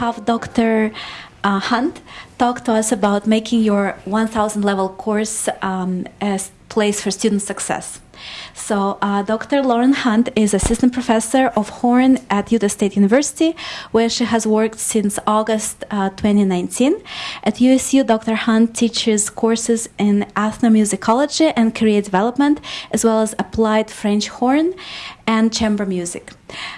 have Dr. Uh, Hunt talk to us about making your 1000 level course um, a place for student success. So, uh, Dr. Lauren Hunt is assistant professor of horn at Utah State University, where she has worked since August uh, 2019. At USU, Dr. Hunt teaches courses in ethnomusicology and career development, as well as applied French horn and chamber music.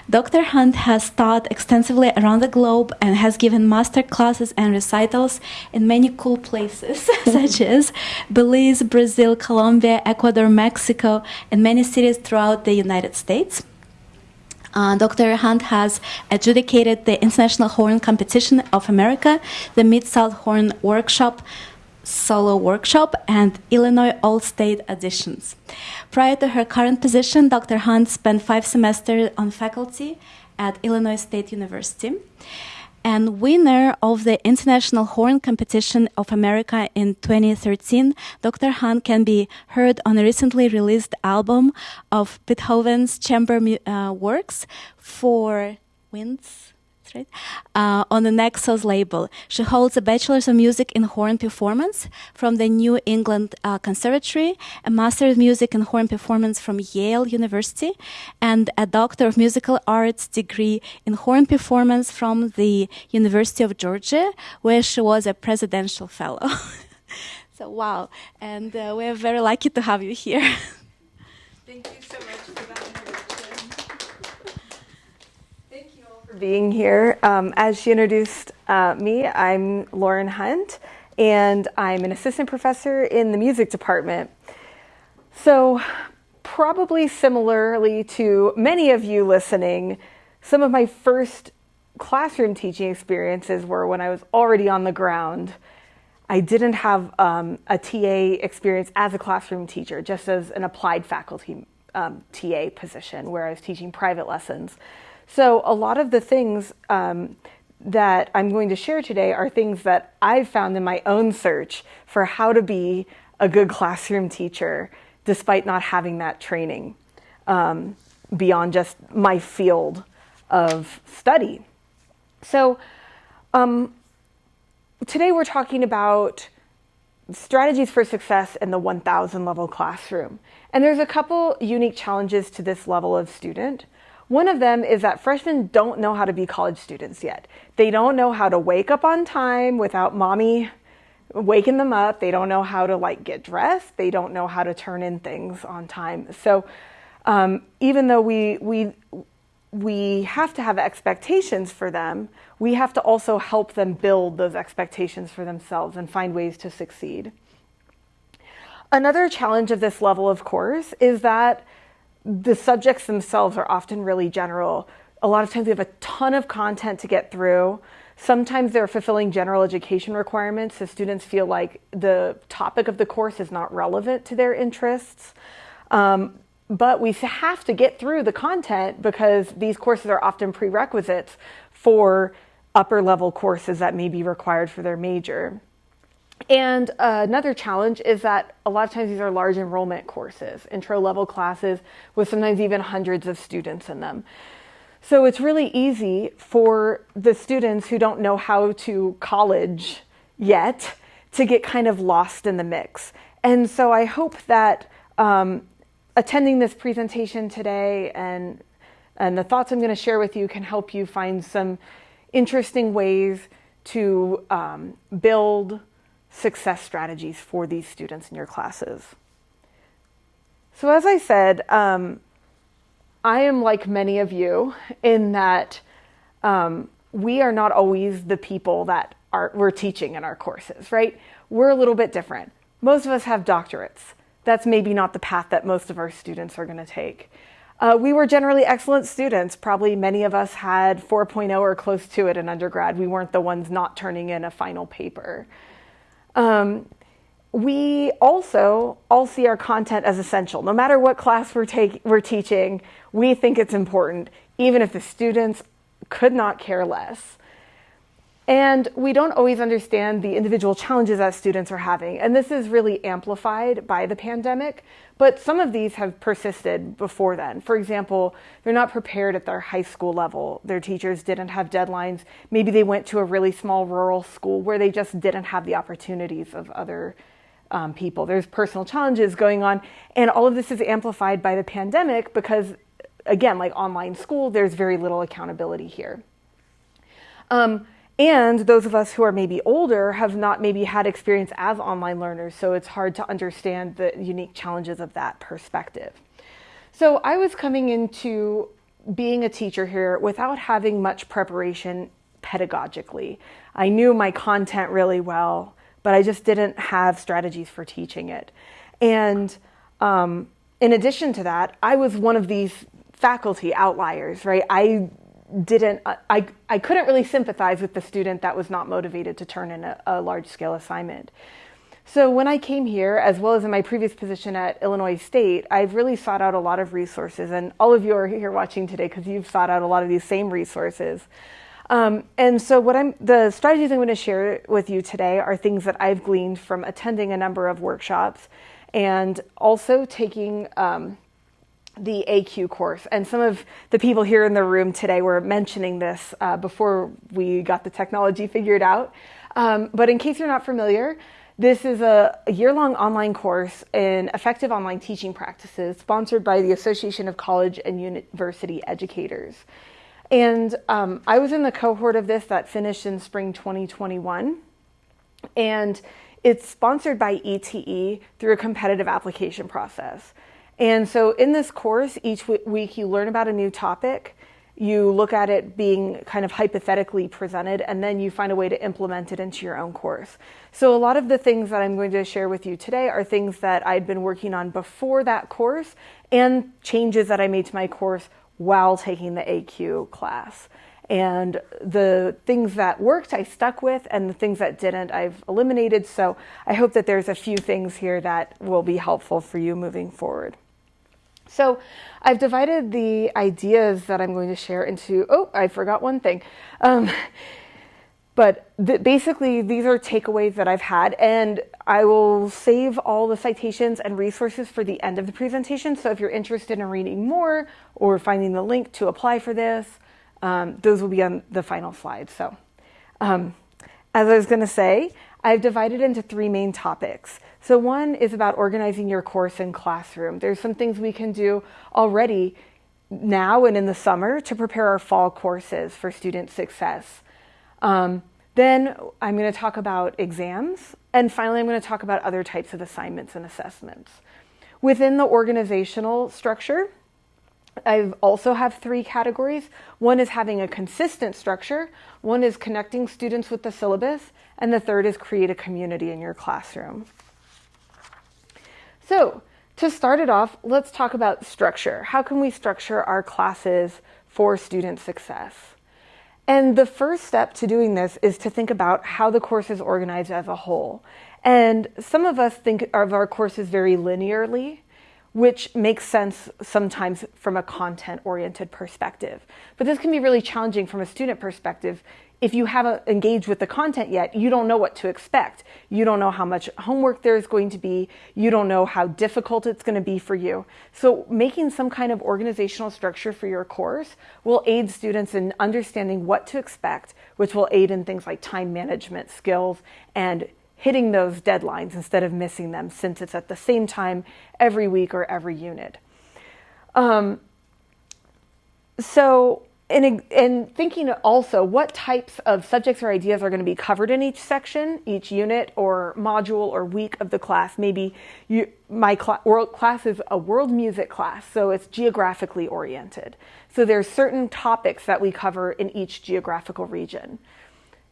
Dr. Hunt has taught extensively around the globe and has given master classes and recitals in many cool places, such as Belize, Brazil, Colombia, Ecuador, Mexico, and many cities throughout the United States. Uh, Dr. Hunt has adjudicated the International Horn Competition of America, the Mid South Horn Workshop, solo workshop and Illinois All State auditions. Prior to her current position, Dr. Hunt spent five semesters on faculty at Illinois State University. And winner of the International Horn Competition of America in 2013, Dr. Hunt can be heard on a recently released album of Beethoven's chamber uh, works for winds right? Uh, on the Naxos label. She holds a Bachelor's of Music in Horn Performance from the New England uh, Conservatory, a Master of Music in Horn Performance from Yale University, and a Doctor of Musical Arts degree in Horn Performance from the University of Georgia, where she was a Presidential Fellow. so, wow. And uh, we're very lucky to have you here. Thank you so much for that being here. Um, as she introduced uh, me, I'm Lauren Hunt, and I'm an assistant professor in the music department. So, probably similarly to many of you listening, some of my first classroom teaching experiences were when I was already on the ground. I didn't have um, a TA experience as a classroom teacher, just as an applied faculty um, TA position where I was teaching private lessons. So, a lot of the things um, that I'm going to share today are things that I've found in my own search for how to be a good classroom teacher despite not having that training um, beyond just my field of study. So, um, today we're talking about strategies for success in the 1000 level classroom. And there's a couple unique challenges to this level of student. One of them is that freshmen don't know how to be college students yet. They don't know how to wake up on time without mommy waking them up. They don't know how to like get dressed. They don't know how to turn in things on time. So um, even though we we we have to have expectations for them, we have to also help them build those expectations for themselves and find ways to succeed. Another challenge of this level, of course, is that the subjects themselves are often really general. A lot of times we have a ton of content to get through. Sometimes they're fulfilling general education requirements, so students feel like the topic of the course is not relevant to their interests. Um, but we have to get through the content because these courses are often prerequisites for upper level courses that may be required for their major. And uh, another challenge is that a lot of times these are large enrollment courses, intro level classes with sometimes even hundreds of students in them. So it's really easy for the students who don't know how to college yet to get kind of lost in the mix. And so I hope that um, attending this presentation today and and the thoughts I'm going to share with you can help you find some interesting ways to um, build success strategies for these students in your classes. So, as I said, um, I am like many of you in that um, we are not always the people that are, we're teaching in our courses, right? We're a little bit different. Most of us have doctorates. That's maybe not the path that most of our students are going to take. Uh, we were generally excellent students. Probably many of us had 4.0 or close to it in undergrad. We weren't the ones not turning in a final paper. Um, we also all see our content as essential. No matter what class we're, take, we're teaching, we think it's important, even if the students could not care less. And we don't always understand the individual challenges that students are having. And this is really amplified by the pandemic, but some of these have persisted before then. For example, they're not prepared at their high school level. Their teachers didn't have deadlines. Maybe they went to a really small rural school where they just didn't have the opportunities of other um, people. There's personal challenges going on. And all of this is amplified by the pandemic because, again, like online school, there's very little accountability here. Um, and those of us who are maybe older have not maybe had experience as online learners, so it's hard to understand the unique challenges of that perspective. So I was coming into being a teacher here without having much preparation pedagogically. I knew my content really well, but I just didn't have strategies for teaching it. And um, in addition to that, I was one of these faculty outliers, right? I didn't I, I couldn't really sympathize with the student that was not motivated to turn in a, a large scale assignment. So when i came here as well as in my previous position at illinois state i've really sought out a lot of resources and all of you are here watching today because you've sought out a lot of these same resources. Um, and so what i'm the strategies i'm going to share with you today are things that i've gleaned from attending a number of workshops and also taking um, the ACUE course. And some of the people here in the room today were mentioning this uh, before we got the technology figured out. Um, but in case you're not familiar, this is a, a year long online course in effective online teaching practices sponsored by the Association of College and University Educators. And um, I was in the cohort of this that finished in spring 2021. And it's sponsored by ETE through a competitive application process. And so in this course, each week you learn about a new topic, you look at it being kind of hypothetically presented, and then you find a way to implement it into your own course. So a lot of the things that I'm going to share with you today are things that I'd been working on before that course and changes that I made to my course while taking the ACUE class. And the things that worked, I stuck with, and the things that didn't, I've eliminated. So I hope that there's a few things here that will be helpful for you moving forward. So I've divided the ideas that I'm going to share into, oh, I forgot one thing. Um, but th- basically, these are takeaways that I've had, and I will save all the citations and resources for the end of the presentation. So if you're interested in reading more or finding the link to apply for this, um, those will be on the final slide. So, um, as I was going to say, I've divided into three main topics. So, one is about organizing your course and classroom. There's some things we can do already now and in the summer to prepare our fall courses for student success. Um, then I'm going to talk about exams. And finally, I'm going to talk about other types of assignments and assessments. Within the organizational structure, I also have three categories. One is having a consistent structure, one is connecting students with the syllabus, and the third is create a community in your classroom. So, to start it off, let's talk about structure. How can we structure our classes for student success? And the first step to doing this is to think about how the course is organized as a whole. And some of us think of our courses very linearly, which makes sense sometimes from a content oriented perspective. But this can be really challenging from a student perspective if you haven't engaged with the content yet, you don't know what to expect. You don't know how much homework there's going to be. You don't know how difficult it's going to be for you. So, making some kind of organizational structure for your course will aid students in understanding what to expect, which will aid in things like time management skills and hitting those deadlines instead of missing them since it's at the same time every week or every unit. Um, so, and, and thinking also what types of subjects or ideas are going to be covered in each section, each unit or module or week of the class. Maybe you, my cl- world class is a world music class, so it's geographically oriented. So there's certain topics that we cover in each geographical region.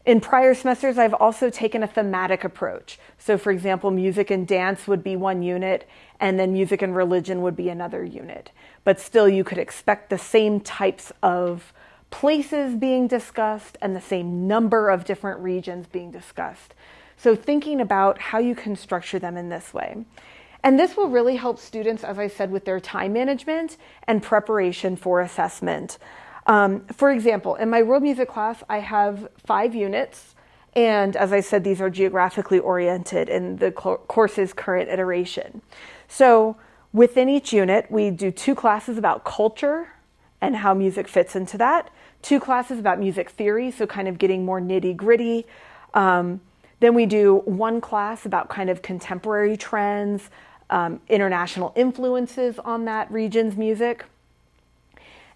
In prior semesters, I've also taken a thematic approach. So, for example, music and dance would be one unit, and then music and religion would be another unit but still you could expect the same types of places being discussed and the same number of different regions being discussed. So, thinking about how you can structure them in this way. And this will really help students, as I said, with their time management and preparation for assessment. Um, for example, in my world music class, I have five units. And as I said, these are geographically oriented in the course's current iteration. So within each unit, we do two classes about culture and how music fits into that, two classes about music theory, so kind of getting more nitty gritty. Um, then we do one class about kind of contemporary trends, um, international influences on that region's music.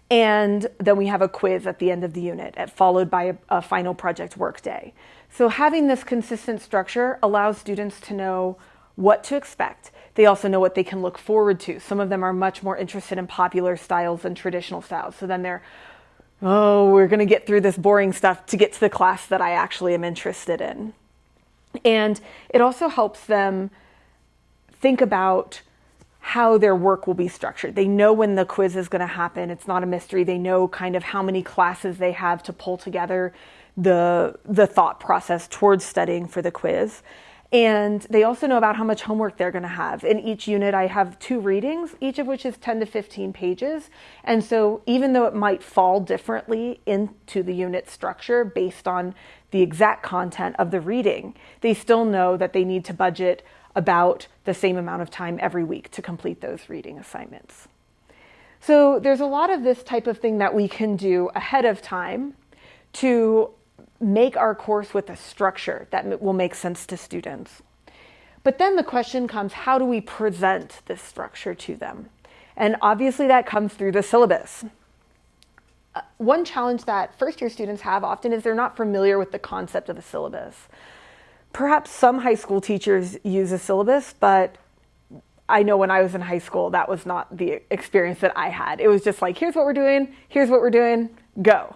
And then we have a quiz at the end of the unit, followed by a, a final project workday. So having this consistent structure allows students to know what to expect. They also know what they can look forward to. Some of them are much more interested in popular styles than traditional styles. So then they're, oh, we're going to get through this boring stuff to get to the class that I actually am interested in. And it also helps them think about how their work will be structured. They know when the quiz is going to happen. It's not a mystery. They know kind of how many classes they have to pull together the the thought process towards studying for the quiz. And they also know about how much homework they're going to have. In each unit, I have two readings, each of which is 10 to 15 pages. And so, even though it might fall differently into the unit structure based on the exact content of the reading, they still know that they need to budget about the same amount of time every week to complete those reading assignments. So, there's a lot of this type of thing that we can do ahead of time to make our course with a structure that will make sense to students. But then the question comes how do we present this structure to them? And obviously, that comes through the syllabus. Uh, one challenge that first year students have often is they're not familiar with the concept of a syllabus. Perhaps some high school teachers use a syllabus, but I know when I was in high school, that was not the experience that I had. It was just like, here's what we're doing, here's what we're doing, go.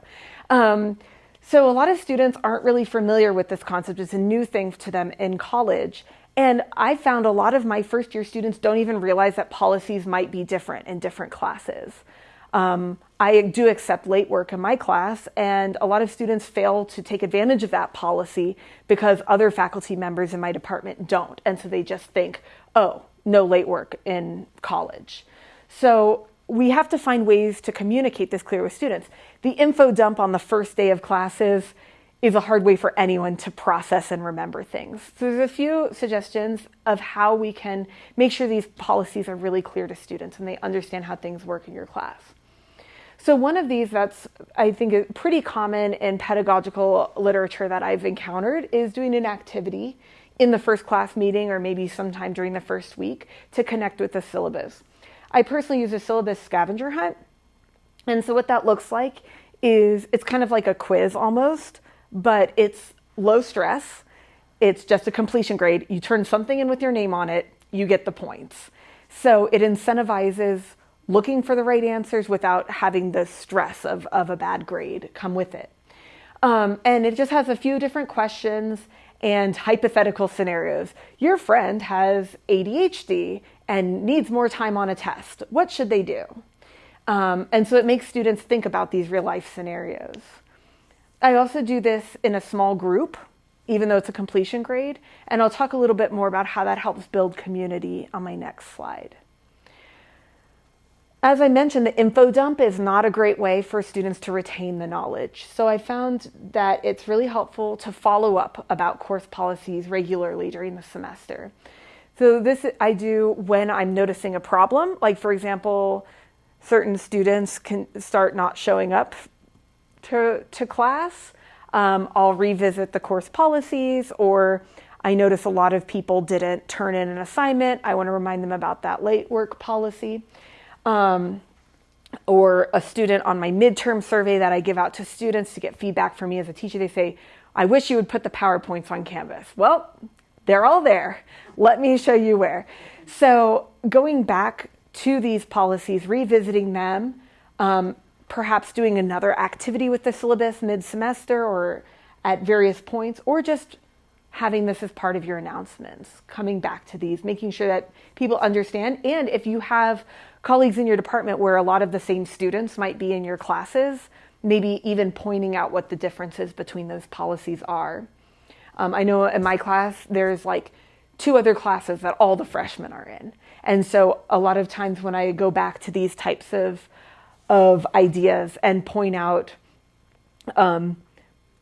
Um, so a lot of students aren't really familiar with this concept. It's a new thing to them in college. And I found a lot of my first year students don't even realize that policies might be different in different classes. Um, I do accept late work in my class, and a lot of students fail to take advantage of that policy because other faculty members in my department don't. And so they just think, oh, no late work in college. So we have to find ways to communicate this clear with students. The info dump on the first day of classes is a hard way for anyone to process and remember things. So there's a few suggestions of how we can make sure these policies are really clear to students and they understand how things work in your class. So one of these that's I think pretty common in pedagogical literature that I've encountered is doing an activity in the first class meeting or maybe sometime during the first week to connect with the syllabus. I personally use a syllabus scavenger hunt. And so what that looks like is it's kind of like a quiz almost, but it's low stress. It's just a completion grade. You turn something in with your name on it, you get the points. So it incentivizes looking for the right answers without having the stress of, of a bad grade come with it. Um, and it just has a few different questions and hypothetical scenarios. Your friend has ADHD and needs more time on a test. What should they do? Um, and so it makes students think about these real life scenarios. I also do this in a small group, even though it's a completion grade, and I'll talk a little bit more about how that helps build community on my next slide. As I mentioned, the info dump is not a great way for students to retain the knowledge. So I found that it's really helpful to follow up about course policies regularly during the semester. So this I do when I'm noticing a problem. Like for example, certain students can start not showing up to, to class. Um, I'll revisit the course policies or I notice a lot of people didn't turn in an assignment. I want to remind them about that late work policy. Um, or a student on my midterm survey that I give out to students to get feedback from me as a teacher, they say, I wish you would put the PowerPoints on Canvas. Well, they're all there. Let me show you where. So, going back to these policies, revisiting them, um, perhaps doing another activity with the syllabus mid semester or at various points, or just having this as part of your announcements, coming back to these, making sure that people understand. And if you have colleagues in your department where a lot of the same students might be in your classes, maybe even pointing out what the differences between those policies are. Um, I know in my class, there's like two other classes that all the freshmen are in. And so a lot of times when I go back to these types of of ideas and point out um,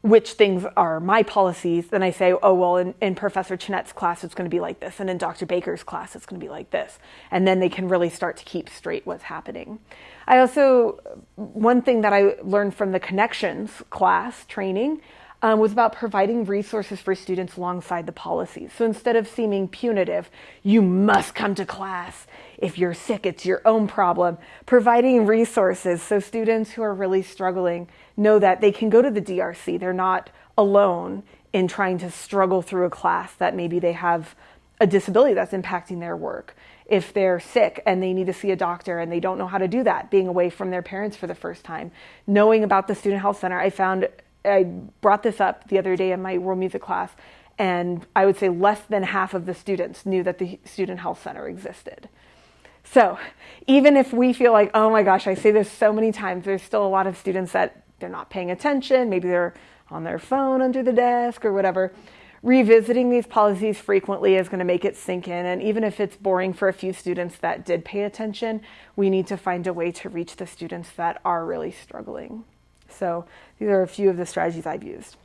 which things are my policies, then I say, oh, well, in, in Professor Chinette's class, it's going to be like this. And in Dr. Baker's class, it's going to be like this. And then they can really start to keep straight what's happening. I also, one thing that I learned from the connections class training um, was about providing resources for students alongside the policies. So instead of seeming punitive, you must come to class. If you're sick, it's your own problem. Providing resources so students who are really struggling know that they can go to the DRC. They're not alone in trying to struggle through a class that maybe they have a disability that's impacting their work. If they're sick and they need to see a doctor and they don't know how to do that, being away from their parents for the first time, knowing about the Student Health Center, I found I brought this up the other day in my world music class, and I would say less than half of the students knew that the Student Health Center existed. So, even if we feel like, oh my gosh, I say this so many times, there's still a lot of students that they're not paying attention, maybe they're on their phone under the desk or whatever. Revisiting these policies frequently is going to make it sink in. And even if it's boring for a few students that did pay attention, we need to find a way to reach the students that are really struggling. So these are a few of the strategies I've used.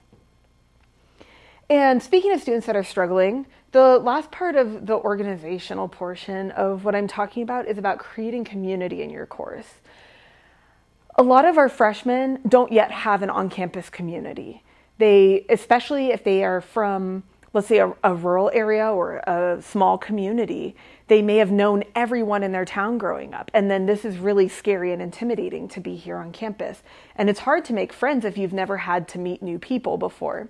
And speaking of students that are struggling, the last part of the organizational portion of what I'm talking about is about creating community in your course. A lot of our freshmen don't yet have an on-campus community. They, especially if they are from, let's say, a, a rural area or a small community, they may have known everyone in their town growing up. And then this is really scary and intimidating to be here on campus. And it's hard to make friends if you've never had to meet new people before.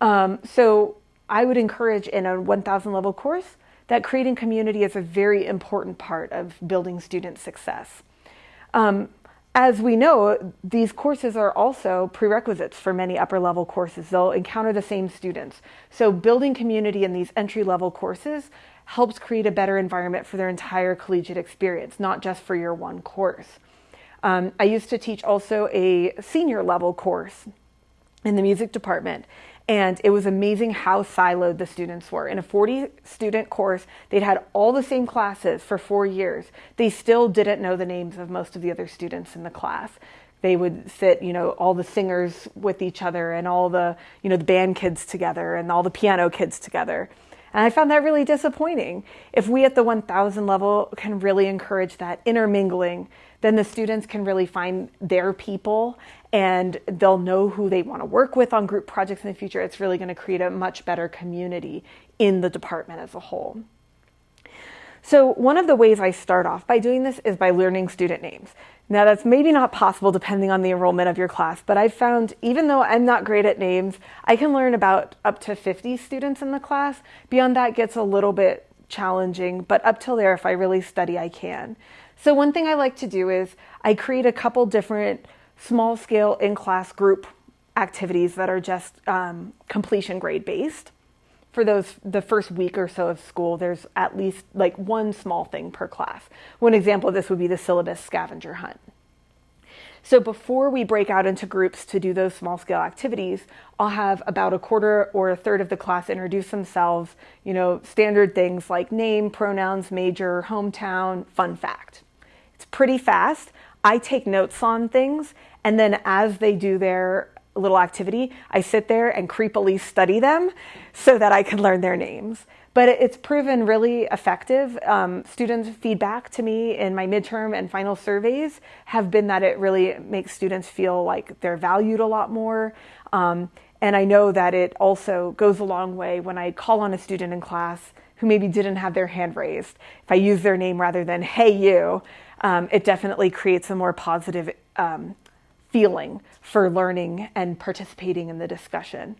Um, so I would encourage in a 1000 level course that creating community is a very important part of building student success. Um, as we know, these courses are also prerequisites for many upper level courses. They'll encounter the same students. So building community in these entry level courses helps create a better environment for their entire collegiate experience, not just for your one course. Um, I used to teach also a senior level course in the music department. And it was amazing how siloed the students were. In a 40 student course, they'd had all the same classes for four years. They still didn't know the names of most of the other students in the class. They would sit, you know, all the singers with each other and all the, you know, the band kids together and all the piano kids together. And I found that really disappointing. If we at the 1000 level can really encourage that intermingling, then the students can really find their people and they'll know who they want to work with on group projects in the future. It's really going to create a much better community in the department as a whole. So one of the ways I start off by doing this is by learning student names. Now that's maybe not possible depending on the enrollment of your class, but I've found even though I'm not great at names, I can learn about up to 50 students in the class. Beyond that gets a little bit challenging, but up till there, if I really study, I can. So one thing I like to do is I create a couple different small scale in-class group activities that are just um, completion grade based for those the first week or so of school, there's at least like one small thing per class. One example of this would be the syllabus scavenger hunt. So before we break out into groups to do those small scale activities, I'll have about a quarter or a third of the class introduce themselves, you know, standard things like name, pronouns, major, hometown, fun fact. It's pretty fast. I take notes on things and then as they do their little activity, I sit there and creepily study them so that I can learn their names. But it's proven really effective. Um, students' feedback to me in my midterm and final surveys have been that it really makes students feel like they're valued a lot more. Um, and I know that it also goes a long way when I call on a student in class who maybe didn't have their hand raised. If I use their name rather than, hey, you, um, it definitely creates a more positive um, feeling for learning and participating in the discussion.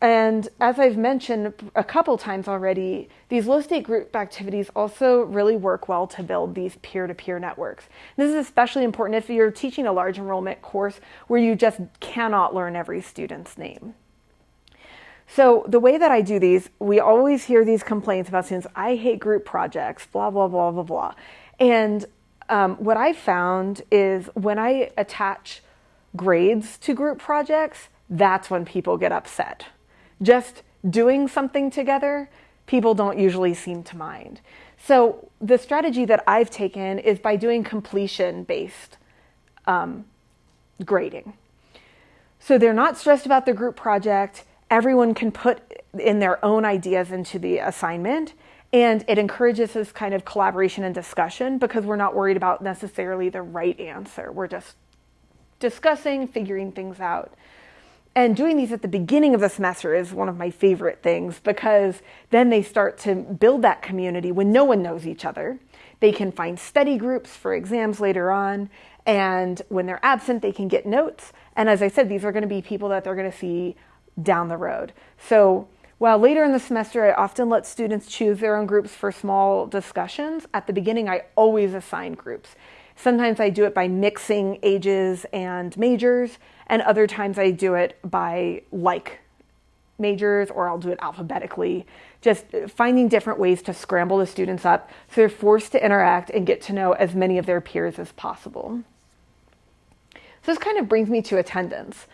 And as I've mentioned a couple times already, these low stake group activities also really work well to build these peer to peer networks. This is especially important if you're teaching a large enrollment course where you just cannot learn every student's name. So the way that I do these, we always hear these complaints about students, I hate group projects, blah, blah, blah, blah, blah. And um, what I found is when I attach grades to group projects, that's when people get upset. Just doing something together, people don't usually seem to mind. So the strategy that I've taken is by doing completion based um, grading. So they're not stressed about the group project. Everyone can put in their own ideas into the assignment. And it encourages this kind of collaboration and discussion because we're not worried about necessarily the right answer. We're just discussing, figuring things out. And doing these at the beginning of the semester is one of my favorite things because then they start to build that community when no one knows each other. They can find study groups for exams later on. And when they're absent, they can get notes. And as I said, these are going to be people that they're going to see down the road. So while later in the semester, I often let students choose their own groups for small discussions, at the beginning, I always assign groups. Sometimes I do it by mixing ages and majors, and other times I do it by like majors or I'll do it alphabetically. Just finding different ways to scramble the students up so they're forced to interact and get to know as many of their peers as possible. So this kind of brings me to attendance.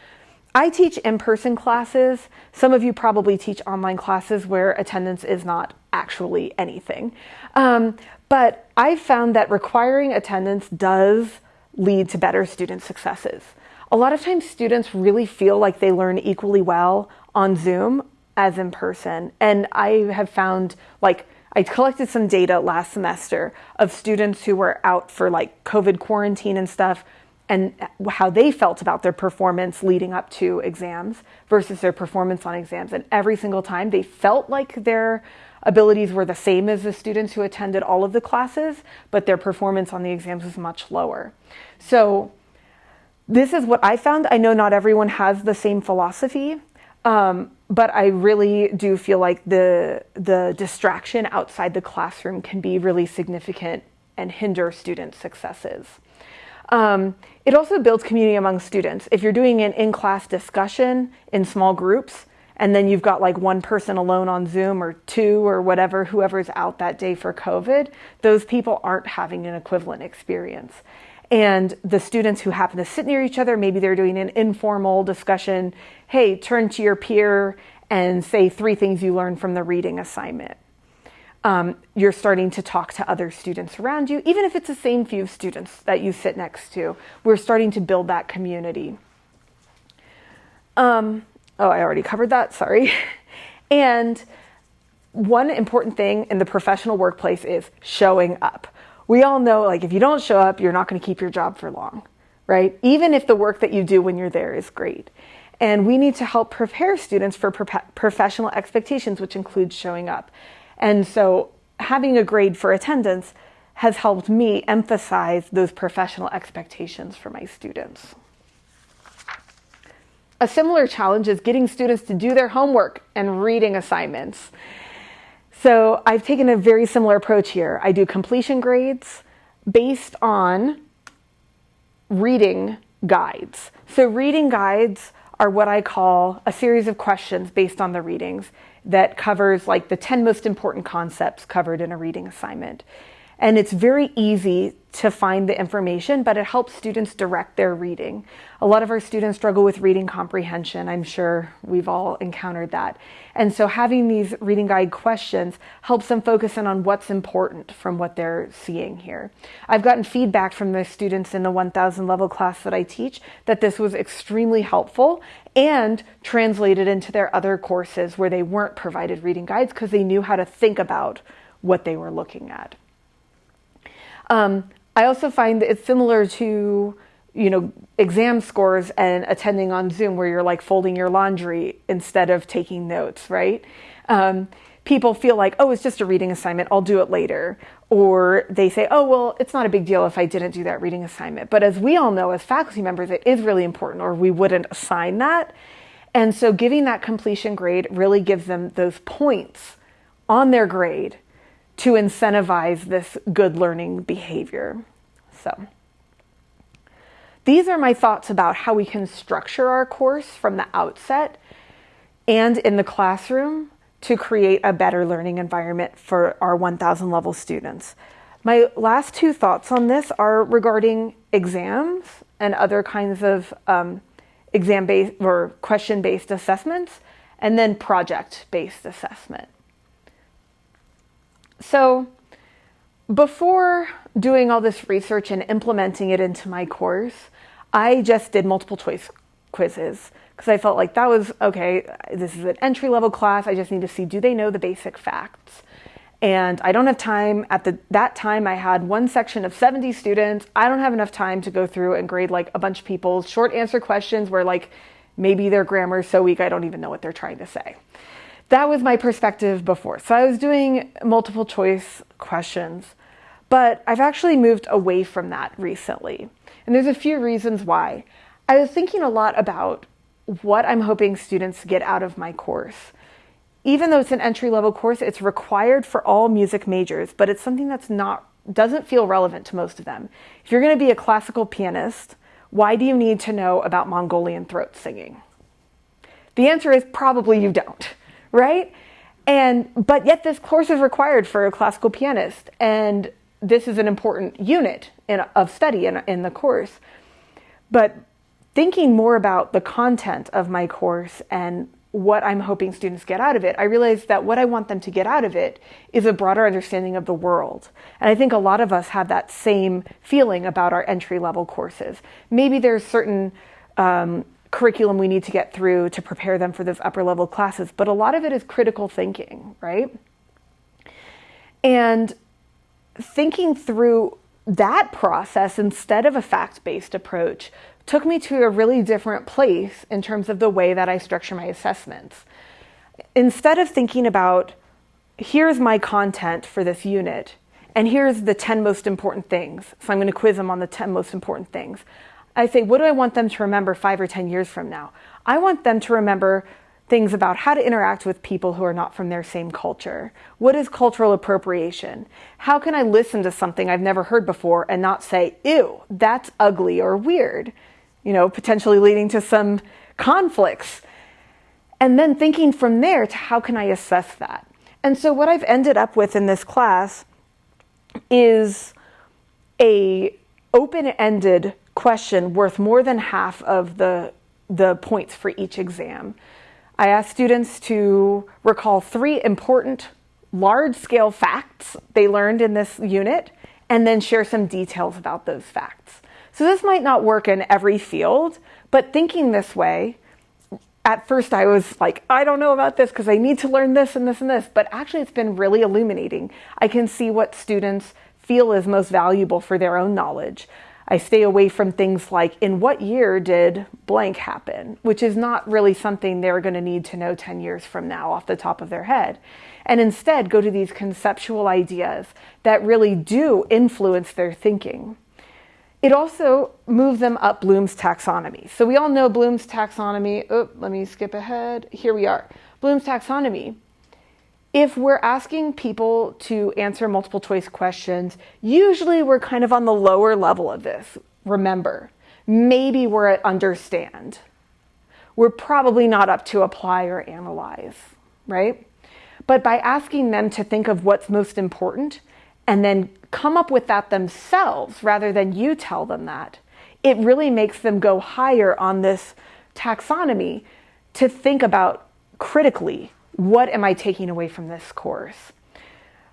I teach in person classes. Some of you probably teach online classes where attendance is not actually anything. Um, but I've found that requiring attendance does lead to better student successes. A lot of times, students really feel like they learn equally well on Zoom as in person. And I have found like I collected some data last semester of students who were out for like COVID quarantine and stuff and how they felt about their performance leading up to exams versus their performance on exams. And every single time they felt like their abilities were the same as the students who attended all of the classes, but their performance on the exams was much lower. So, this is what I found. I know not everyone has the same philosophy, um, but I really do feel like the the distraction outside the classroom can be really significant and hinder student successes. Um, it also builds community among students. If you're doing an in-class discussion in small groups, and then you've got like one person alone on Zoom or two or whatever, whoever's out that day for COVID, those people aren't having an equivalent experience. And the students who happen to sit near each other, maybe they're doing an informal discussion. Hey, turn to your peer and say three things you learned from the reading assignment. Um, you're starting to talk to other students around you, even if it's the same few students that you sit next to. We're starting to build that community. Um, Oh, I already covered that, sorry. and one important thing in the professional workplace is showing up. We all know, like, if you don't show up, you're not going to keep your job for long, right? Even if the work that you do when you're there is great. And we need to help prepare students for pro- professional expectations, which includes showing up. And so having a grade for attendance has helped me emphasize those professional expectations for my students. A similar challenge is getting students to do their homework and reading assignments. So I've taken a very similar approach here. I do completion grades based on reading guides. So reading guides are what I call a series of questions based on the readings that covers like the 10 most important concepts covered in a reading assignment. And it's very easy to find the information, but it helps students direct their reading. A lot of our students struggle with reading comprehension. I'm sure we've all encountered that. And so having these reading guide questions helps them focus in on what's important from what they're seeing here. I've gotten feedback from the students in the 1000 level class that I teach that this was extremely helpful and translated into their other courses where they weren't provided reading guides because they knew how to think about what they were looking at. Um, I also find that it's similar to you know exam scores and attending on Zoom where you're like folding your laundry instead of taking notes, right? Um, people feel like, oh, it's just a reading assignment, I'll do it later. Or they say, oh, well, it's not a big deal if I didn't do that reading assignment. But as we all know, as faculty members, it is really important, or we wouldn't assign that. And so giving that completion grade really gives them those points on their grade to incentivize this good learning behavior. So, these are my thoughts about how we can structure our course from the outset and in the classroom to create a better learning environment for our 1000 level students. My last two thoughts on this are regarding exams and other kinds of um, exam based or question based assessments, and then project based assessment. So, before doing all this research and implementing it into my course, I just did multiple choice quizzes because I felt like that was okay, this is an entry level class. I just need to see do they know the basic facts? And I don't have time at the that time I had one section of 70 students. I don't have enough time to go through and grade like a bunch of people's short answer questions where like maybe their grammar is so weak I don't even know what they're trying to say. That was my perspective before. So I was doing multiple choice questions, but I've actually moved away from that recently. And there's a few reasons why. I was thinking a lot about what I'm hoping students get out of my course. Even though it's an entry level course, it's required for all music majors, but it's something that's not doesn't feel relevant to most of them. If you're going to be a classical pianist, why do you need to know about Mongolian throat singing? The answer is probably you don't, right? And but yet this course is required for a classical pianist and this is an important unit in, of study in, in the course. But thinking more about the content of my course and what I'm hoping students get out of it, I realized that what I want them to get out of it is a broader understanding of the world. And I think a lot of us have that same feeling about our entry level courses. Maybe there's certain um, curriculum we need to get through to prepare them for those upper level classes, but a lot of it is critical thinking, right? And thinking through that process instead of a fact based approach took me to a really different place in terms of the way that I structure my assessments. Instead of thinking about, here's my content for this unit, and here's the 10 most important things, so I'm going to quiz them on the 10 most important things, I say, what do I want them to remember five or 10 years from now? I want them to remember things about how to interact with people who are not from their same culture. What is cultural appropriation? How can I listen to something I've never heard before and not say, ew, that's ugly or weird? you know, potentially leading to some conflicts. And then thinking from there to how can I assess that? And so what I've ended up with in this class is a open-ended question worth more than half of the the points for each exam. I asked students to recall three important large-scale facts they learned in this unit and then share some details about those facts. So this might not work in every field, but thinking this way, at first I was like, I don't know about this because I need to learn this and this and this, but actually it's been really illuminating. I can see what students feel is most valuable for their own knowledge. I stay away from things like, in what year did blank happen? Which is not really something they're going to need to know 10 years from now off the top of their head. And instead go to these conceptual ideas that really do influence their thinking. It also moves them up Bloom's taxonomy. So we all know Bloom's taxonomy. Oh, let me skip ahead. Here we are. Bloom's taxonomy. If we're asking people to answer multiple choice questions, usually we're kind of on the lower level of this. Remember, maybe we're at understand. We're probably not up to apply or analyze, right? But by asking them to think of what's most important and then come up with that themselves rather than you tell them that, it really makes them go higher on this taxonomy to think about critically what am I taking away from this course?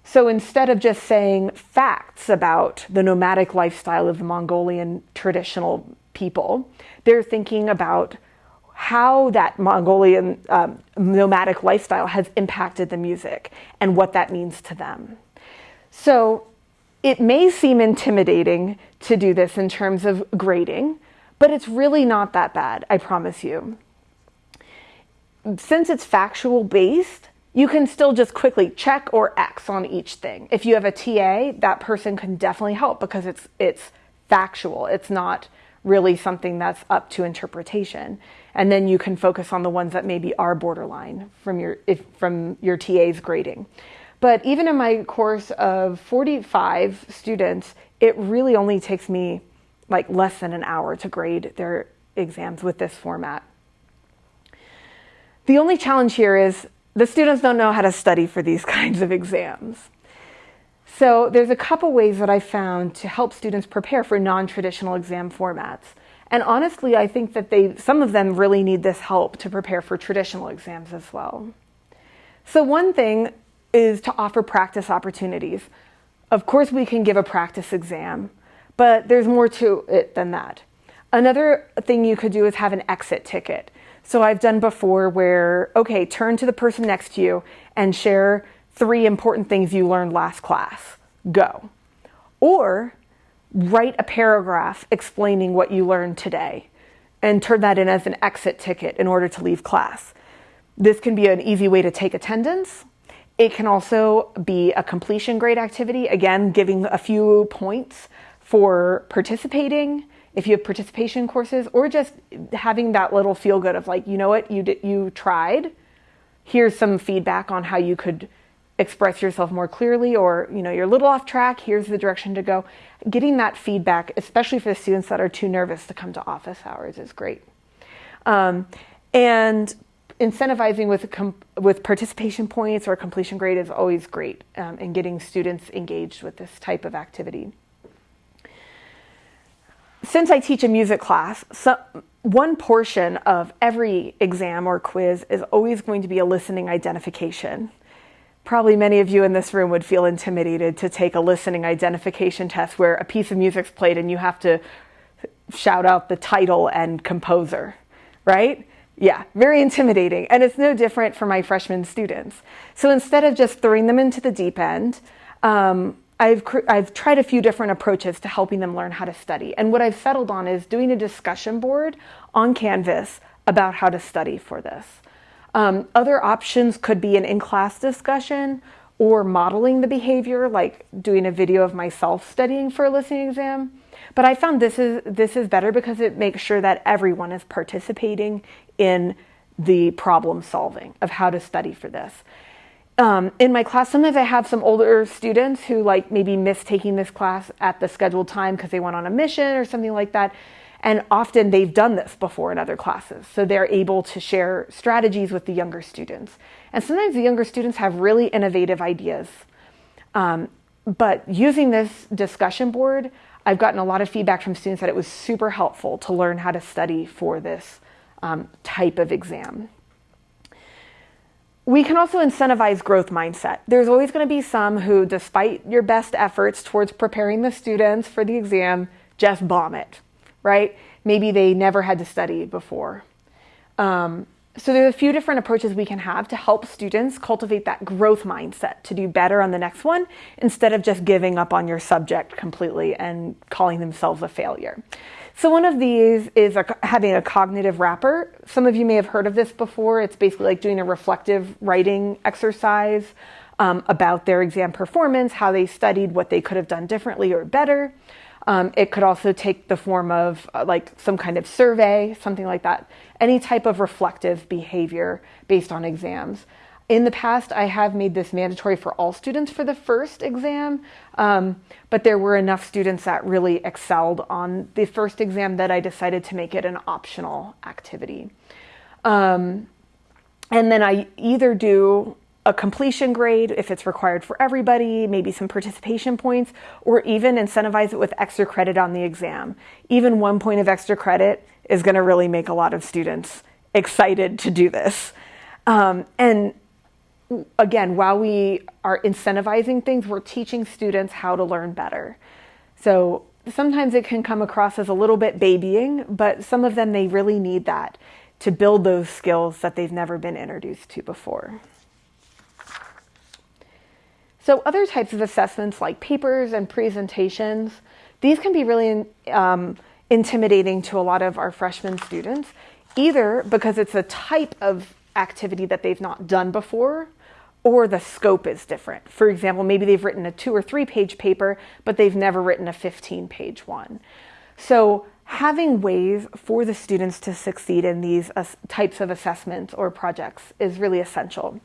So instead of just saying facts about the nomadic lifestyle of the Mongolian traditional people, they're thinking about how that Mongolian um, nomadic lifestyle has impacted the music and what that means to them. So it may seem intimidating to do this in terms of grading, but it's really not that bad, I promise you. Since it's factual based, you can still just quickly check or X on each thing. If you have a TA, that person can definitely help because it's it's factual. It's not really something that's up to interpretation. And then you can focus on the ones that maybe are borderline from your if from your TA's grading. But even in my course of 45 students, it really only takes me like less than an hour to grade their exams with this format. The only challenge here is the students don't know how to study for these kinds of exams. So there's a couple ways that I found to help students prepare for non-traditional exam formats. And honestly, I think that they, some of them really need this help to prepare for traditional exams as well. So one thing is to offer practice opportunities. of course, we can give a practice exam, but there's more to it than that. Another thing you could do is have an exit ticket. So I've done before where, okay, turn to the person next to you and share three important things you learned last class. Go. Or write a paragraph explaining what you learned today and turn that in as an exit ticket in order to leave class. This can be an easy way to take attendance. It can also be a completion grade activity, again, giving a few points for participating if you have participation courses or just having that little feel good of like, you know what, you did, you tried. Here's some feedback on how you could express yourself more clearly or you know you're a little off track. Here's the direction to go. Getting that feedback especially for the students that are too nervous to come to office hours is great. Um, and incentivizing with with participation points or completion grade is always great um, in getting students engaged with this type of activity since I teach a music class, so one portion of every exam or quiz is always going to be a listening identification. Probably many of you in this room would feel intimidated to take a listening identification test where a piece of music's played and you have to shout out the title and composer, right? Yeah, very intimidating. And it's no different for my freshman students. So instead of just throwing them into the deep end, um, I've, I've tried a few different approaches to helping them learn how to study. And what I've settled on is doing a discussion board on Canvas about how to study for this. Um, other options could be an in class discussion or modeling the behavior, like doing a video of myself studying for a listening exam. But I found this is, this is better because it makes sure that everyone is participating in the problem solving of how to study for this um, in my class, sometimes I have some older students who like maybe miss taking this class at the scheduled time because they went on a mission or something like that. And often they've done this before in other classes. So they're able to share strategies with the younger students. And sometimes the younger students have really innovative ideas. Um, but using this discussion board, I've gotten a lot of feedback from students that it was super helpful to learn how to study for this um, type of exam we can also incentivize growth mindset. There's always going to be some who, despite your best efforts towards preparing the students for the exam, just bomb it, right? Maybe they never had to study before. Um, so there's a few different approaches we can have to help students cultivate that growth mindset to do better on the next one instead of just giving up on your subject completely and calling themselves a failure. So one of these is a, having a cognitive wrapper. Some of you may have heard of this before. It's basically like doing a reflective writing exercise um, about their exam performance, how they studied, what they could have done differently or better. Um, it could also take the form of uh, like some kind of survey, something like that. Any type of reflective behavior based on exams. In the past, I have made this mandatory for all students for the first exam, um, but there were enough students that really excelled on the first exam that I decided to make it an optional activity. Um, and then I either do a completion grade if it's required for everybody, maybe some participation points, or even incentivize it with extra credit on the exam. Even one point of extra credit is going to really make a lot of students excited to do this. Um, and again, while we are incentivizing things, we're teaching students how to learn better. So sometimes it can come across as a little bit babying, but some of them they really need that to build those skills that they've never been introduced to before. So other types of assessments like papers and presentations, these can be really um, intimidating to a lot of our freshman students, either because it's a type of activity that they've not done before or the scope is different. For example, maybe they've written a two or three page paper, but they've never written a 15 page one. So having ways for the students to succeed in these types of assessments or projects is really essential.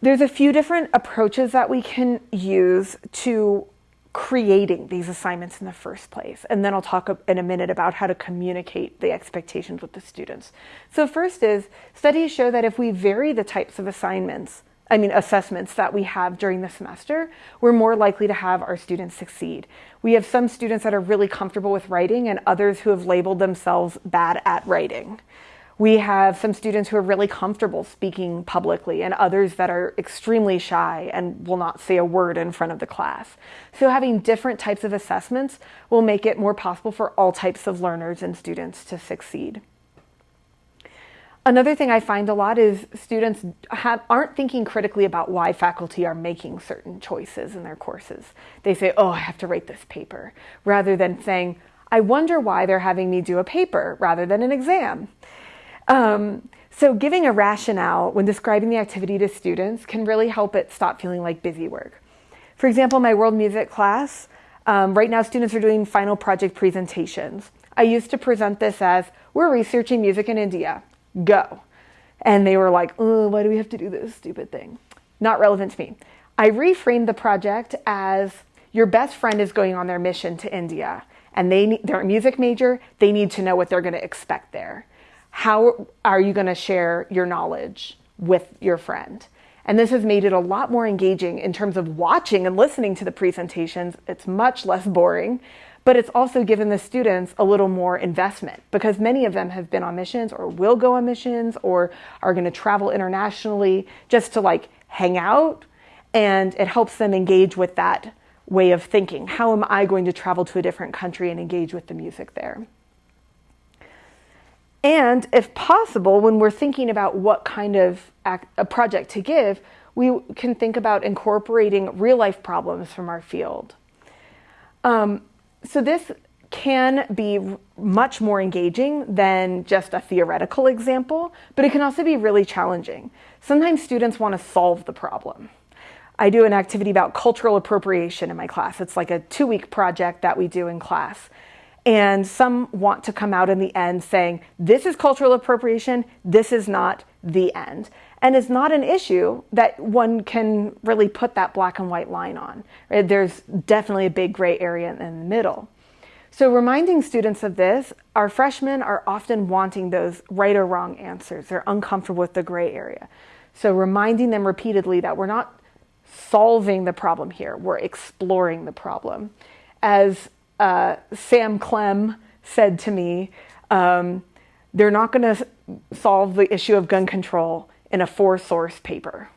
There's a few different approaches that we can use to creating these assignments in the first place. And then I'll talk in a minute about how to communicate the expectations with the students. So first is studies show that if we vary the types of assignments, I mean assessments that we have during the semester, we're more likely to have our students succeed. We have some students that are really comfortable with writing and others who have labeled themselves bad at writing. We have some students who are really comfortable speaking publicly and others that are extremely shy and will not say a word in front of the class. So having different types of assessments will make it more possible for all types of learners and students to succeed. Another thing I find a lot is students have, aren't thinking critically about why faculty are making certain choices in their courses. They say, oh, I have to write this paper, rather than saying, I wonder why they're having me do a paper rather than an exam. Um, so giving a rationale when describing the activity to students can really help it stop feeling like busy work. For example, my world music class, um, right now students are doing final project presentations. I used to present this as, we're researching music in India go. And they were like, why do we have to do this stupid thing? Not relevant to me. I reframed the project as your best friend is going on their mission to India and they they're a music major, they need to know what they're going to expect there. How are you going to share your knowledge with your friend? And this has made it a lot more engaging in terms of watching and listening to the presentations. It's much less boring but it's also given the students a little more investment because many of them have been on missions or will go on missions or are going to travel internationally just to like hang out and it helps them engage with that way of thinking. How am I going to travel to a different country and engage with the music there? And if possible, when we're thinking about what kind of act, a project to give, we can think about incorporating real life problems from our field. Um, so this can be much more engaging than just a theoretical example, but it can also be really challenging. Sometimes students want to solve the problem. I do an activity about cultural appropriation in my class. It's like a two week project that we do in class. And some want to come out in the end saying, this is cultural appropriation, this is not the end. And it's not an issue that one can really put that black and white line on. Right? There's definitely a big gray area in the middle. So, reminding students of this, our freshmen are often wanting those right or wrong answers. They're uncomfortable with the gray area. So, reminding them repeatedly that we're not solving the problem here, we're exploring the problem. As uh, Sam Clem said to me, um, they're not going to solve the issue of gun control in a four source paper,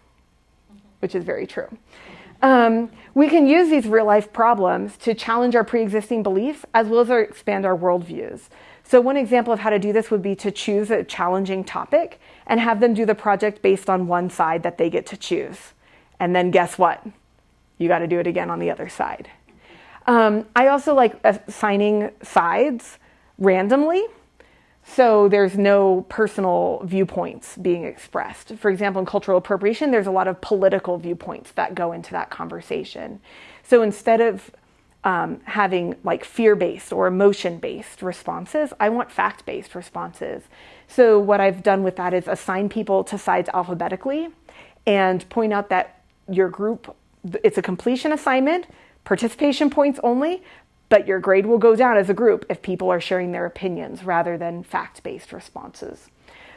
which is very true. Um, we can use these real life problems to challenge our pre existing beliefs as well as our, expand our worldviews. So, one example of how to do this would be to choose a challenging topic and have them do the project based on one side that they get to choose. And then guess what? You got to do it again on the other side. Um, I also like assigning sides randomly so there's no personal viewpoints being expressed. For example, in cultural appropriation, there's a lot of political viewpoints that go into that conversation. So instead of um, having like fear based or emotion based responses, I want fact based responses. So what I've done with that is assign people to sides alphabetically and point out that your group, it's a completion assignment, participation points only, but your grade will go down as a group if people are sharing their opinions rather than fact based responses.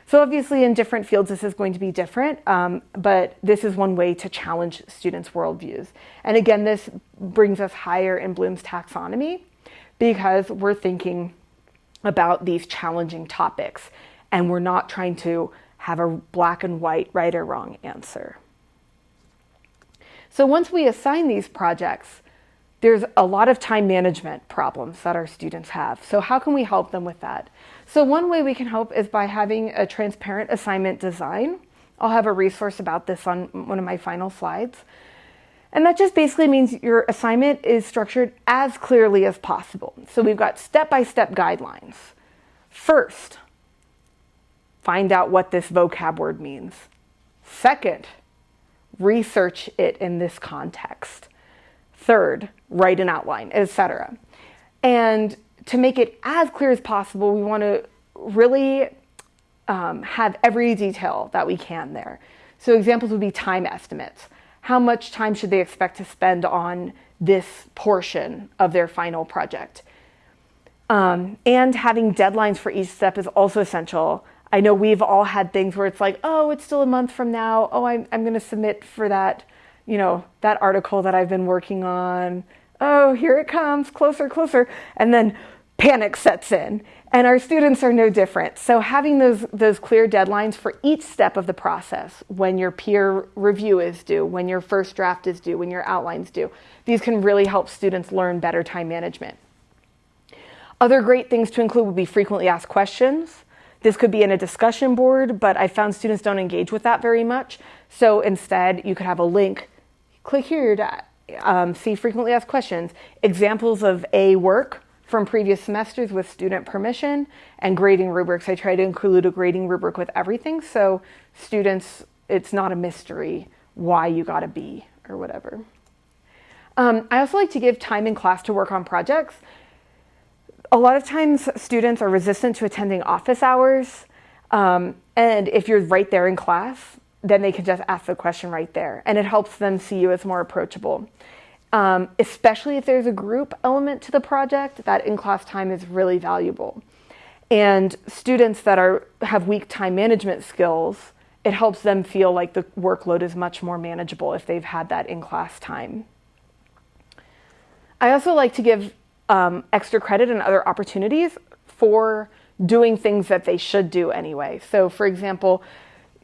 So, obviously, in different fields, this is going to be different, um, but this is one way to challenge students' worldviews. And again, this brings us higher in Bloom's taxonomy because we're thinking about these challenging topics and we're not trying to have a black and white, right or wrong answer. So, once we assign these projects, there's a lot of time management problems that our students have. So, how can we help them with that? So, one way we can help is by having a transparent assignment design. I'll have a resource about this on one of my final slides. And that just basically means your assignment is structured as clearly as possible. So, we've got step by step guidelines. First, find out what this vocab word means. Second, research it in this context. Third, write an outline, etc. And to make it as clear as possible, we want to really um, have every detail that we can there. So examples would be time estimates. How much time should they expect to spend on this portion of their final project? Um, and having deadlines for each step is also essential. I know we've all had things where it's like, oh, it's still a month from now. Oh, I'm, I'm going to submit for that you know, that article that I've been working on. Oh, here it comes, closer, closer. And then panic sets in. And our students are no different. So having those, those clear deadlines for each step of the process, when your peer review is due, when your first draft is due, when your outline's due, these can really help students learn better time management. Other great things to include would be frequently asked questions. This could be in a discussion board, but I found students don't engage with that very much. So instead, you could have a link. Click here to um, see frequently asked questions, examples of A work, from previous semesters with student permission and grading rubrics. I try to include a grading rubric with everything so students, it's not a mystery why you got a B or whatever. Um, I also like to give time in class to work on projects. A lot of times students are resistant to attending office hours. Um, and if you're right there in class, then they can just ask the question right there. And it helps them see you as more approachable um, especially if there's a group element to the project, that in-class time is really valuable. And students that are have weak time management skills, it helps them feel like the workload is much more manageable if they've had that in-class time. I also like to give um, extra credit and other opportunities for doing things that they should do anyway. So for example,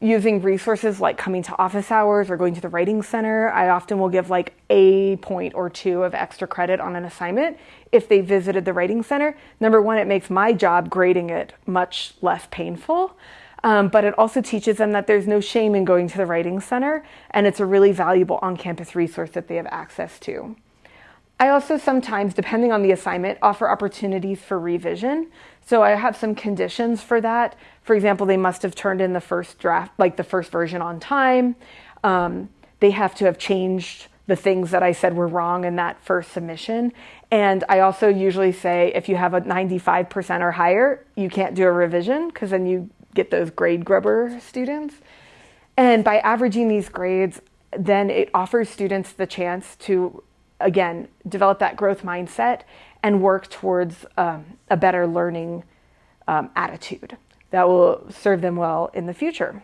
using resources like coming to office hours or going to the writing center, I often will give like a point or two of extra credit on an assignment if they visited the writing center. Number one, it makes my job grading it much less painful. Um, but it also teaches them that there's no shame in going to the writing center and it's a really valuable on-campus resource that they have access to. I also sometimes, depending on the assignment, offer opportunities for revision. So I have some conditions for that. For example, they must have turned in the first draft, like the first version on time. Um, they have to have changed the things that I said were wrong in that first submission. And I also usually say if you have a 95% or higher, you can't do a revision because then you get those grade grubber students. And by averaging these grades, then it offers students the chance to again, develop that growth mindset and work towards um, a better learning um, attitude that will serve them well in the future.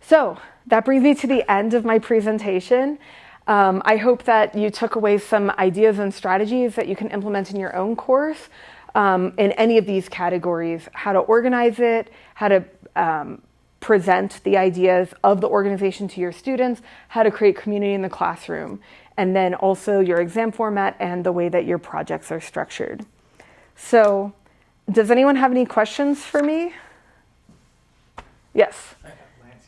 So that brings me to the end of my presentation. Um, I hope that you took away some ideas and strategies that you can implement in your own course um, in any of these categories, how to organize it, how to um, present the ideas of the organization to your students, how to create community in the classroom, and then also your exam format and the way that your projects are structured. So does anyone have any questions for me? Yes.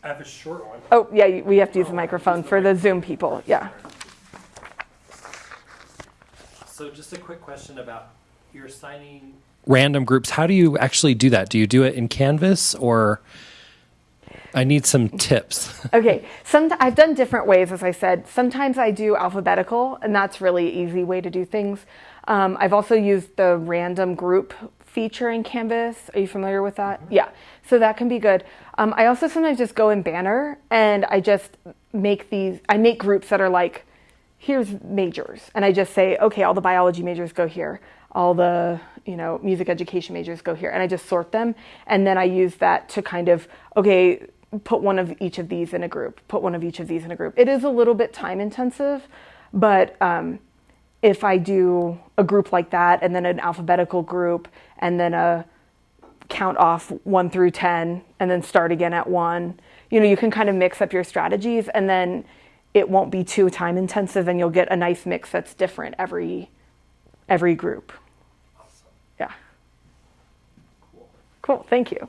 I have a short one. Oh, yeah, we have to use the microphone for the Zoom people. Yeah. So just a quick question about you're assigning random groups. How do you actually do that? Do you do it in Canvas or I need some tips. okay, some I've done different ways, as I said. Sometimes I do alphabetical, and that's really easy way to do things. Um, I've also used the random group feature in Canvas. Are you familiar with that? Mm-hmm. Yeah, so that can be good. Um, I also sometimes just go in Banner and I just make these. I make groups that are like, here's majors, and I just say, okay, all the biology majors go here all the you know music education majors go here and i just sort them and then i use that to kind of okay put one of each of these in a group, put one of each of these in a group. It is a little bit time intensive, but um, if I do a group like that and then an alphabetical group and then a count off one through 10 and then start again at one, you know, you can kind of mix up your strategies and then it won't be too time intensive and you'll get a nice mix that's different every every group. Awesome. Yeah. Cool. Cool. Thank you.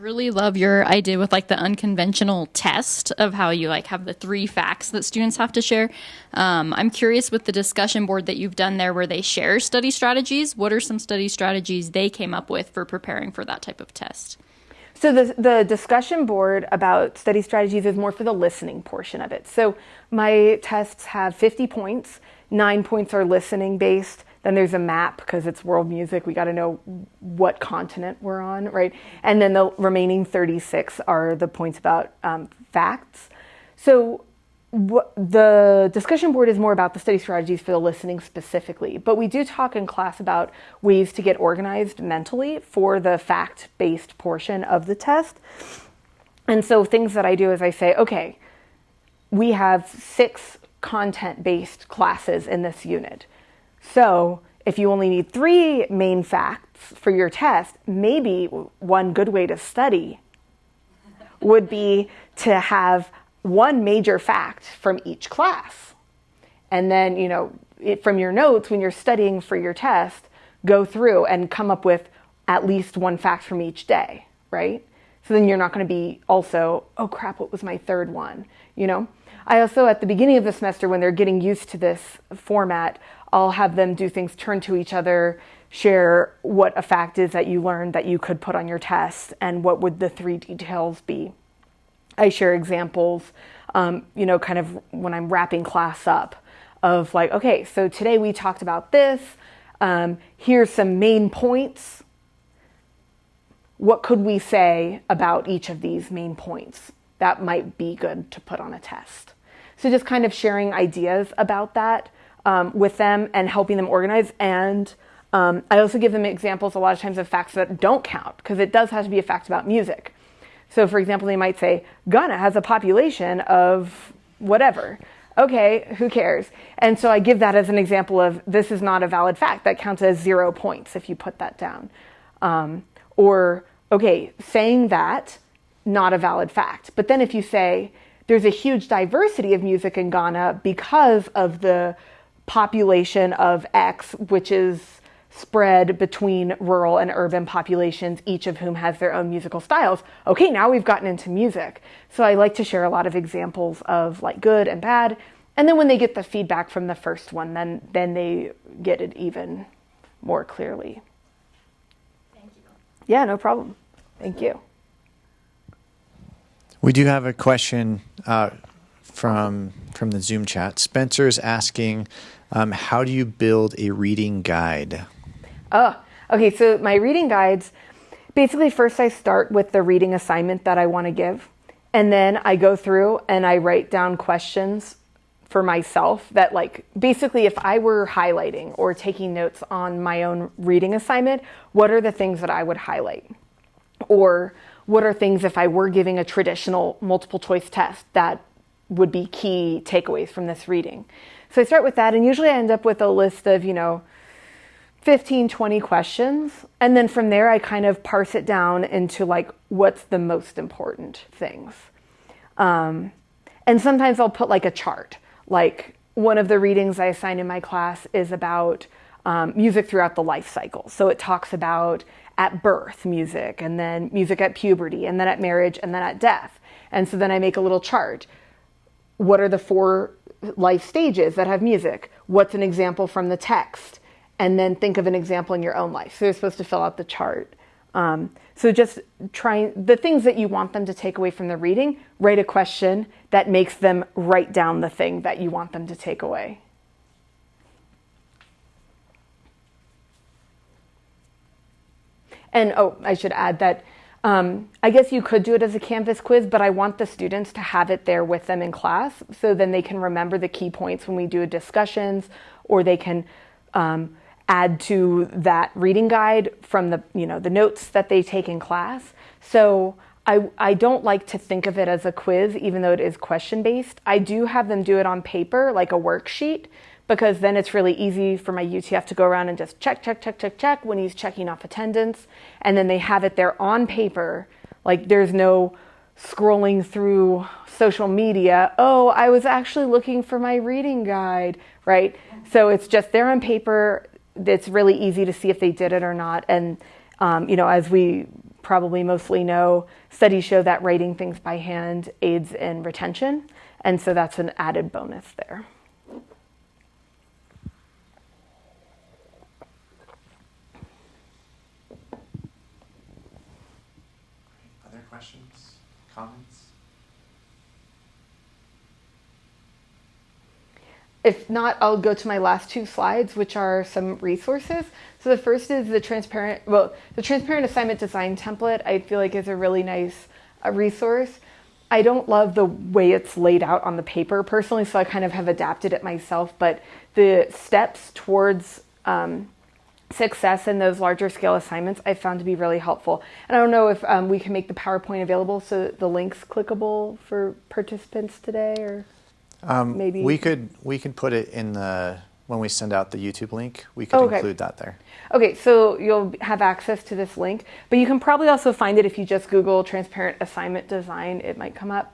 Really love your idea with like the unconventional test of how you like have the three facts that students have to share. Um, I'm curious with the discussion board that you've done there where they share study strategies. What are some study strategies they came up with for preparing for that type of test? So the, the discussion board about study strategies is more for the listening portion of it. So my tests have 50 points. Nine points are listening based. Then there's a map because it's world music. We got to know what continent we're on, right? And then the remaining 36 are the points about um, facts. So the discussion board is more about the study strategies for the listening specifically, but we do talk in class about ways to get organized mentally for the fact-based portion of the test. And so things that I do is I say, okay, we have six content-based classes in this unit So if you only need three main facts for your test, maybe one good way to study would be to have one major fact from each class. And then, you know, it, from your notes, when you're studying for your test, go through and come up with at least one fact from each day, right? So then you're not going to be also, oh crap, what was my third one? You know? I also, at the beginning of the semester, when they're getting used to this format, I'll have them do things, turn to each other, share what a fact is that you learned that you could put on your test, and what would the three details be. I share examples, um, you know, kind of when I'm wrapping class up of like, okay, so today we talked about this. Um, here's some main points. What could we say about each of these main points? That might be good to put on a test. So just kind of sharing ideas about that um, with them and helping them organize. And um, I also give them examples a lot of times of facts that don't count because it does have to be a fact about music. So, for example, they might say Ghana has a population of whatever. Okay, who cares? And so I give that as an example of this is not a valid fact. That counts as zero points if you put that down. Um, or, okay, saying that, not a valid fact. But then if you say there's a huge diversity of music in Ghana because of the population of X, which is spread between rural and urban populations, each of whom has their own musical styles. Okay, now we've gotten into music. So I like to share a lot of examples of like good and bad. And then when they get the feedback from the first one, then then they get it even more clearly. Thank you. Yeah, no problem. Thank you. We do have a question uh, from from the Zoom chat. Spencer is asking, um, how do you build a reading guide? Oh, okay. So my reading guides, basically, first I start with the reading assignment that I want to give, and then I go through and I write down questions for myself that like basically if I were highlighting or taking notes on my own reading assignment, what are the things that I would highlight? Or what are things if I were giving a traditional multiple choice test that would be key takeaways from this reading? So I start with that and usually I end up with a list of, you know, 15, 20 questions. And then from there, I kind of parse it down into like what's the most important things. Um, and sometimes I'll put like a chart. Like one of the readings I assign in my class is about um, music throughout the life cycle. So it talks about at birth music, and then music at puberty, and then at marriage, and then at death. And so then I make a little chart. What are the four life stages that have music? What's an example from the text? and then think of an example in your own life. So they're supposed to fill out the chart. Um, so just trying the things that you want them to take away from the reading, write a question that makes them write down the thing that you want them to take away. And oh, I should add that um, I guess you could do it as a Canvas quiz, but I want the students to have it there with them in class so then they can remember the key points when we do discussions or they can um, add to that reading guide from the you know the notes that they take in class. So I, I don't like to think of it as a quiz, even though it is question based. I do have them do it on paper, like a worksheet, because then it's really easy for my UTF to go around and just check, check, check, check, check when he's checking off attendance. And then they have it there on paper. Like there's no scrolling through social media. Oh, I was actually looking for my reading guide, right? So it's just there on paper it's really easy to see if they did it or not. And, um, you know, as we probably mostly know, studies show that writing things by hand aids in retention. And so that's an added bonus there. Other questions, comments? If not, I'll go to my last two slides, which are some resources. So the first is the transparent, well, the transparent assignment design template. I feel like is a really nice uh, resource. I don't love the way it's laid out on the paper personally, so I kind of have adapted it myself. But the steps towards um, success in those larger scale assignments I found to be really helpful. And I don't know if um, we can make the PowerPoint available so the link's clickable for participants today or. Um, maybe we could we could put it in the when we send out the YouTube link, we could Okay. include that there. Okay, so you'll have access to this link, but you can probably also find it if you just Google transparent assignment design, it might come up.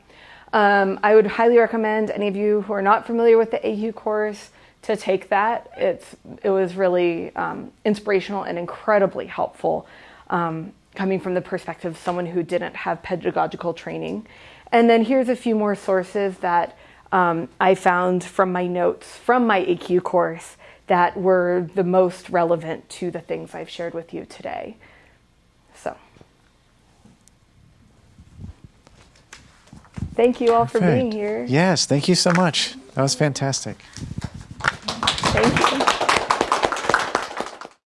Um, I would highly recommend any of you who are not familiar with the ACUE course to take that. It's, it was really um, inspirational and incredibly helpful um, coming from the perspective of someone who didn't have pedagogical training. And then here's a few more sources that um, I found from my notes from my ACUE course that were the most relevant to the things I've shared with you today. So, thank you all for being here. Yes, thank you so much. That was fantastic. Thank you.